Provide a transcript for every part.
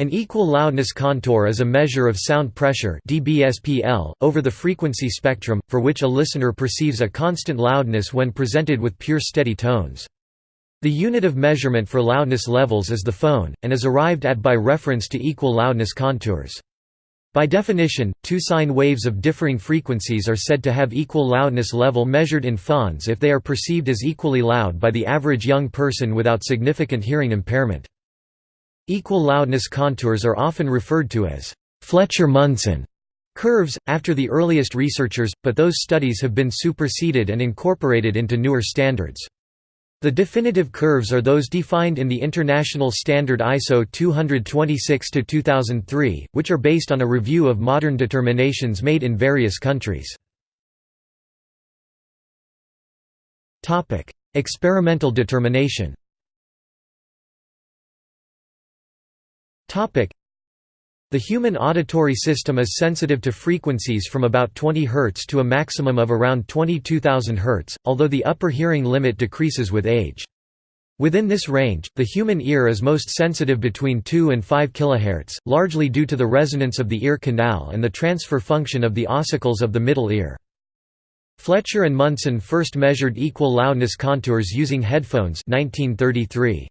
An equal loudness contour is a measure of sound pressure dBSPL, over the frequency spectrum, for which a listener perceives a constant loudness when presented with pure steady tones. The unit of measurement for loudness levels is the phon, and is arrived at by reference to equal loudness contours. By definition, two sine waves of differing frequencies are said to have equal loudness level measured in phons if they are perceived as equally loud by the average young person without significant hearing impairment. Equal loudness contours are often referred to as Fletcher-Munson curves, after the earliest researchers, but those studies have been superseded and incorporated into newer standards. The definitive curves are those defined in the international standard ISO 226-2003, which are based on a review of modern determinations made in various countries. Experimental determination the human auditory system is sensitive to frequencies from about 20 Hz to a maximum of around 22,000 Hz, although the upper hearing limit decreases with age. Within this range, the human ear is most sensitive between 2 and 5 kHz, largely due to the resonance of the ear canal and the transfer function of the ossicles of the middle ear. Fletcher and Munson first measured equal loudness contours using headphones 1933.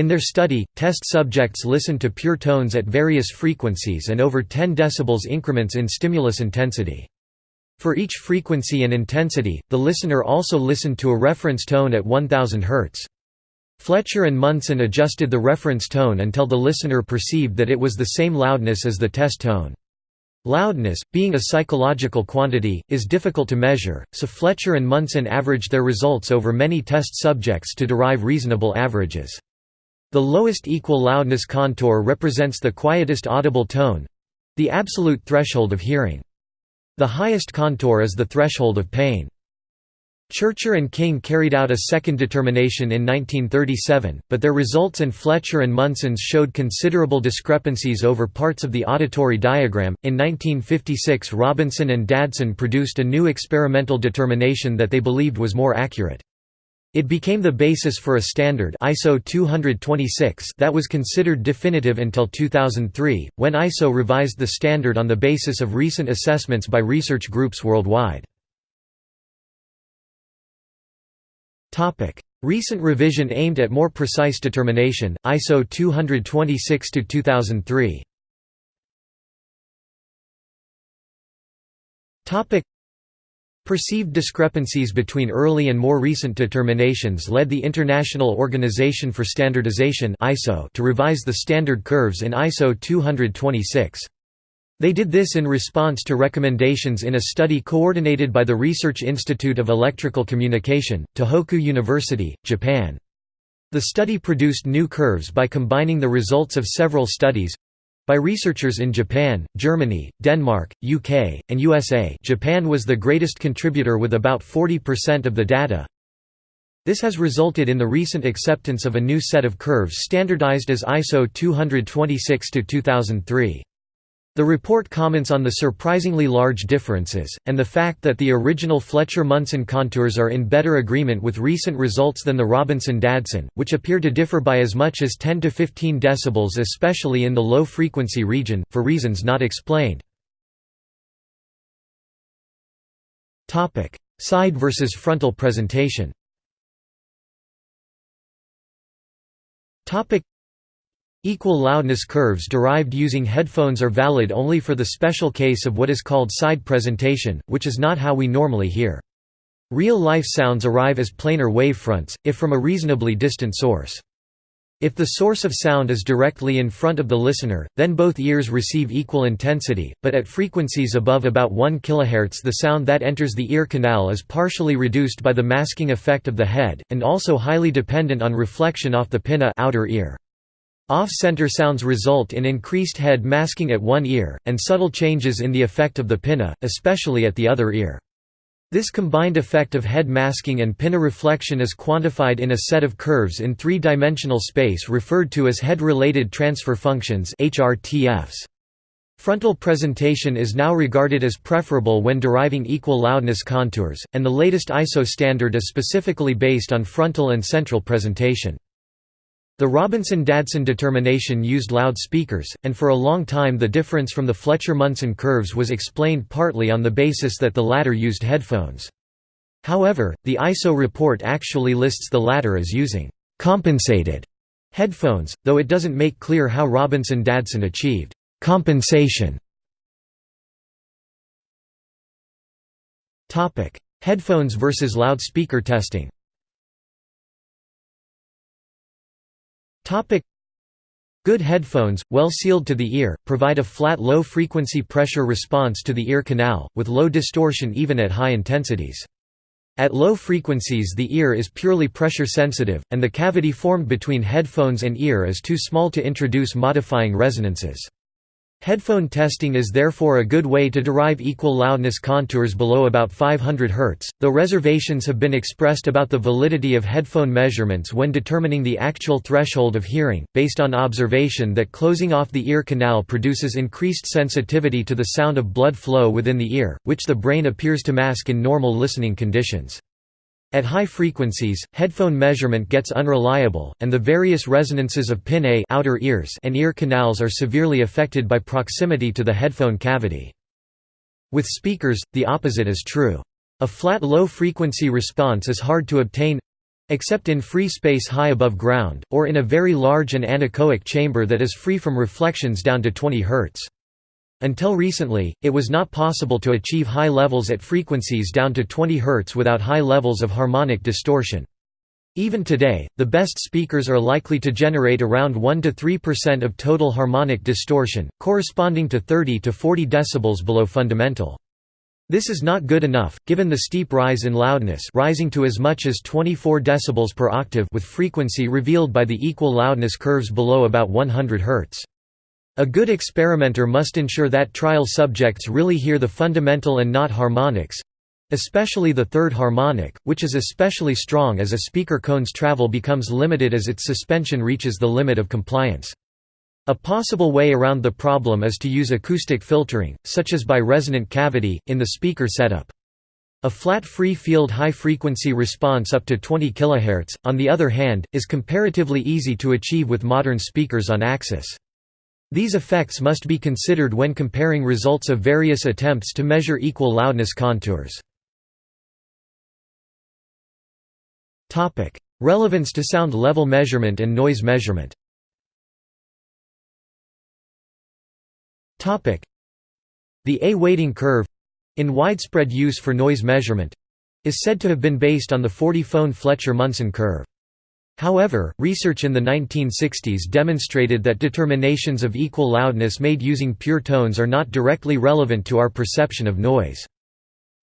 In their study, test subjects listened to pure tones at various frequencies and over 10 dB increments in stimulus intensity. For each frequency and intensity, the listener also listened to a reference tone at 1000 Hz. Fletcher and Munson adjusted the reference tone until the listener perceived that it was the same loudness as the test tone. Loudness, being a psychological quantity, is difficult to measure, so Fletcher and Munson averaged their results over many test subjects to derive reasonable averages. The lowest equal loudness contour represents the quietest audible tone—the absolute threshold of hearing. The highest contour is the threshold of pain. Churcher and King carried out a second determination in 1937, but their results and Fletcher and Munson's showed considerable discrepancies over parts of the auditory diagram. In 1956, Robinson and Dadson produced a new experimental determination that they believed was more accurate. It became the basis for a standard ISO 226 that was considered definitive until 2003, when ISO revised the standard on the basis of recent assessments by research groups worldwide. Recent revision aimed at more precise determination, ISO 226-2003 Perceived discrepancies between early and more recent determinations led the International Organization for Standardization to revise the standard curves in ISO 226. They did this in response to recommendations in a study coordinated by the Research Institute of Electrical Communication, Tohoku University, Japan. The study produced new curves by combining the results of several studies, by researchers in Japan, Germany, Denmark, UK, and USA Japan was the greatest contributor with about 40% of the data. This has resulted in the recent acceptance of a new set of curves standardized as ISO 226-2003. The report comments on the surprisingly large differences, and the fact that the original Fletcher-Munson contours are in better agreement with recent results than the Robinson-Dadson, which appear to differ by as much as 10 to 15 decibels especially in the low-frequency region, for reasons not explained. Side versus frontal presentation Equal loudness curves derived using headphones are valid only for the special case of what is called side presentation, which is not how we normally hear. Real-life sounds arrive as planar wavefronts, if from a reasonably distant source. If the source of sound is directly in front of the listener, then both ears receive equal intensity, but at frequencies above about 1 kHz the sound that enters the ear canal is partially reduced by the masking effect of the head, and also highly dependent on reflection off the pinna outer ear. Off-center sounds result in increased head masking at one ear, and subtle changes in the effect of the pinna, especially at the other ear. This combined effect of head masking and pinna reflection is quantified in a set of curves in three-dimensional space referred to as head-related transfer functions. Frontal presentation is now regarded as preferable when deriving equal loudness contours, and the latest ISO standard is specifically based on frontal and central presentation. The Robinson-Dadson determination used loudspeakers, and for a long time the difference from the Fletcher-Munson curves was explained partly on the basis that the latter used headphones. However, the ISO report actually lists the latter as using «compensated» headphones, though it doesn't make clear how Robinson-Dadson achieved «compensation». Headphones versus loudspeaker testing Good headphones, well sealed to the ear, provide a flat low-frequency pressure response to the ear canal, with low distortion even at high intensities. At low frequencies the ear is purely pressure sensitive, and the cavity formed between headphones and ear is too small to introduce modifying resonances. Headphone testing is therefore a good way to derive equal loudness contours below about 500 Hz, though reservations have been expressed about the validity of headphone measurements when determining the actual threshold of hearing, based on observation that closing off the ear canal produces increased sensitivity to the sound of blood flow within the ear, which the brain appears to mask in normal listening conditions. At high frequencies, headphone measurement gets unreliable, and the various resonances of pinnae outer ears and ear canals are severely affected by proximity to the headphone cavity. With speakers, the opposite is true. A flat low-frequency response is hard to obtain—except in free space high above ground, or in a very large and anechoic chamber that is free from reflections down to 20 Hz. Until recently, it was not possible to achieve high levels at frequencies down to 20 Hz without high levels of harmonic distortion. Even today, the best speakers are likely to generate around 1 to 3% of total harmonic distortion, corresponding to 30 to 40 decibels below fundamental. This is not good enough, given the steep rise in loudness rising to as much as 24 decibels per octave with frequency revealed by the equal loudness curves below about 100 Hz. A good experimenter must ensure that trial subjects really hear the fundamental and not harmonics—especially the third harmonic, which is especially strong as a speaker cone's travel becomes limited as its suspension reaches the limit of compliance. A possible way around the problem is to use acoustic filtering, such as by resonant cavity, in the speaker setup. A flat free field high-frequency response up to 20 kHz, on the other hand, is comparatively easy to achieve with modern speakers on axis. These effects must be considered when comparing results of various attempts to measure equal loudness contours. Relevance to sound level measurement and noise measurement The A weighting curve—in widespread use for noise measurement—is said to have been based on the 40-phon Fletcher-Munson curve. However, research in the 1960s demonstrated that determinations of equal loudness made using pure tones are not directly relevant to our perception of noise.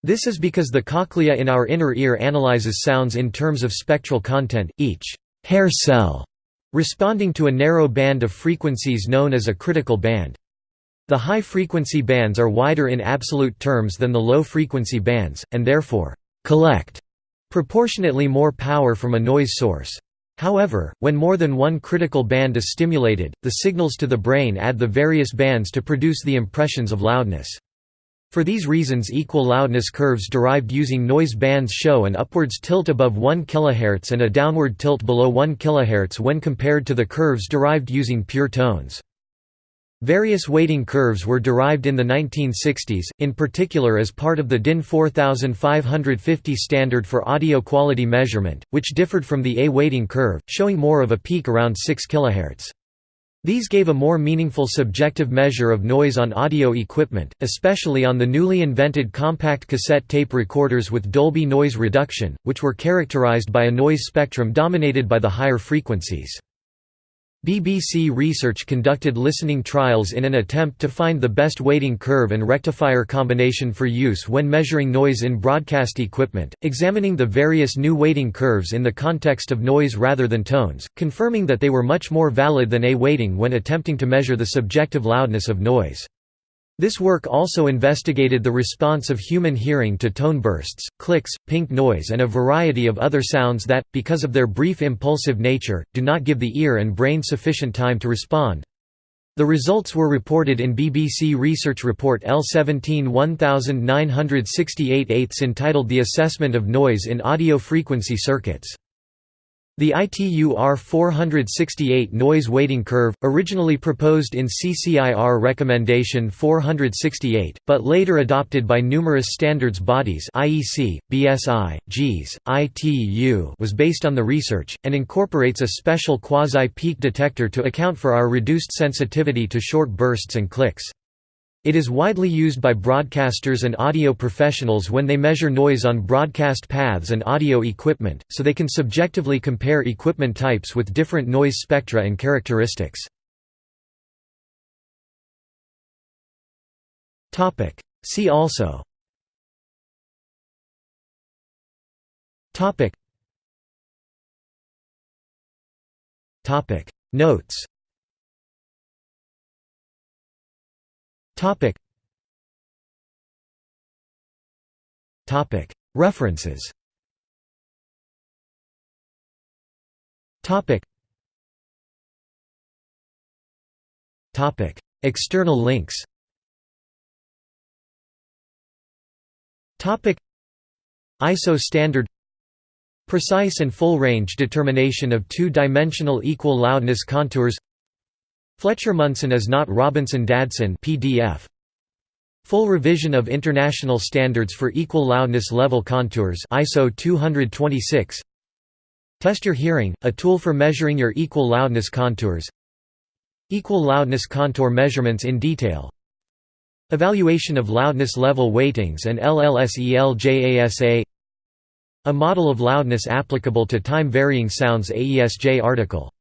This is because the cochlea in our inner ear analyzes sounds in terms of spectral content, each hair cell responding to a narrow band of frequencies known as a critical band. The high-frequency bands are wider in absolute terms than the low-frequency bands, and therefore, collect proportionately more power from a noise source. However, when more than one critical band is stimulated, the signals to the brain add the various bands to produce the impressions of loudness. For these reasons equal loudness curves derived using noise bands show an upwards tilt above 1 kHz and a downward tilt below 1 kHz when compared to the curves derived using pure tones. Various weighting curves were derived in the 1960s, in particular as part of the DIN 4550 standard for audio quality measurement, which differed from the A weighting curve, showing more of a peak around 6 kHz. These gave a more meaningful subjective measure of noise on audio equipment, especially on the newly invented compact cassette tape recorders with Dolby noise reduction, which were characterized by a noise spectrum dominated by the higher frequencies. BBC Research conducted listening trials in an attempt to find the best weighting curve and rectifier combination for use when measuring noise in broadcast equipment, examining the various new weighting curves in the context of noise rather than tones, confirming that they were much more valid than A weighting when attempting to measure the subjective loudness of noise. This work also investigated the response of human hearing to tone bursts, clicks, pink noise and a variety of other sounds that, because of their brief impulsive nature, do not give the ear and brain sufficient time to respond. The results were reported in BBC Research Report L17 1968 entitled The Assessment of Noise in Audio Frequency Circuits. The ITU R468 noise weighting curve, originally proposed in CCIR Recommendation 468, but later adopted by numerous standards bodies IEC, BSI, JIS, ITU was based on the research, and incorporates a special quasi-peak detector to account for our reduced sensitivity to short bursts and clicks. It is widely used by broadcasters and audio professionals when they measure noise on broadcast paths and audio equipment, so they can subjectively compare equipment types with different noise spectra and characteristics. See also Notes Topic. Topic. References. Topic. Topic. External links. Topic. ISO standard Precise and full range determination of two-dimensional equal loudness contours Fletcher-Munson is not Robinson-Dadson PDF. Full revision of international standards for equal loudness level contours ISO 226. Test your hearing, a tool for measuring your equal loudness contours. Equal loudness contour measurements in detail. Evaluation of loudness level weightings and LLSELJASA A model of loudness applicable to time-varying sounds AESJ article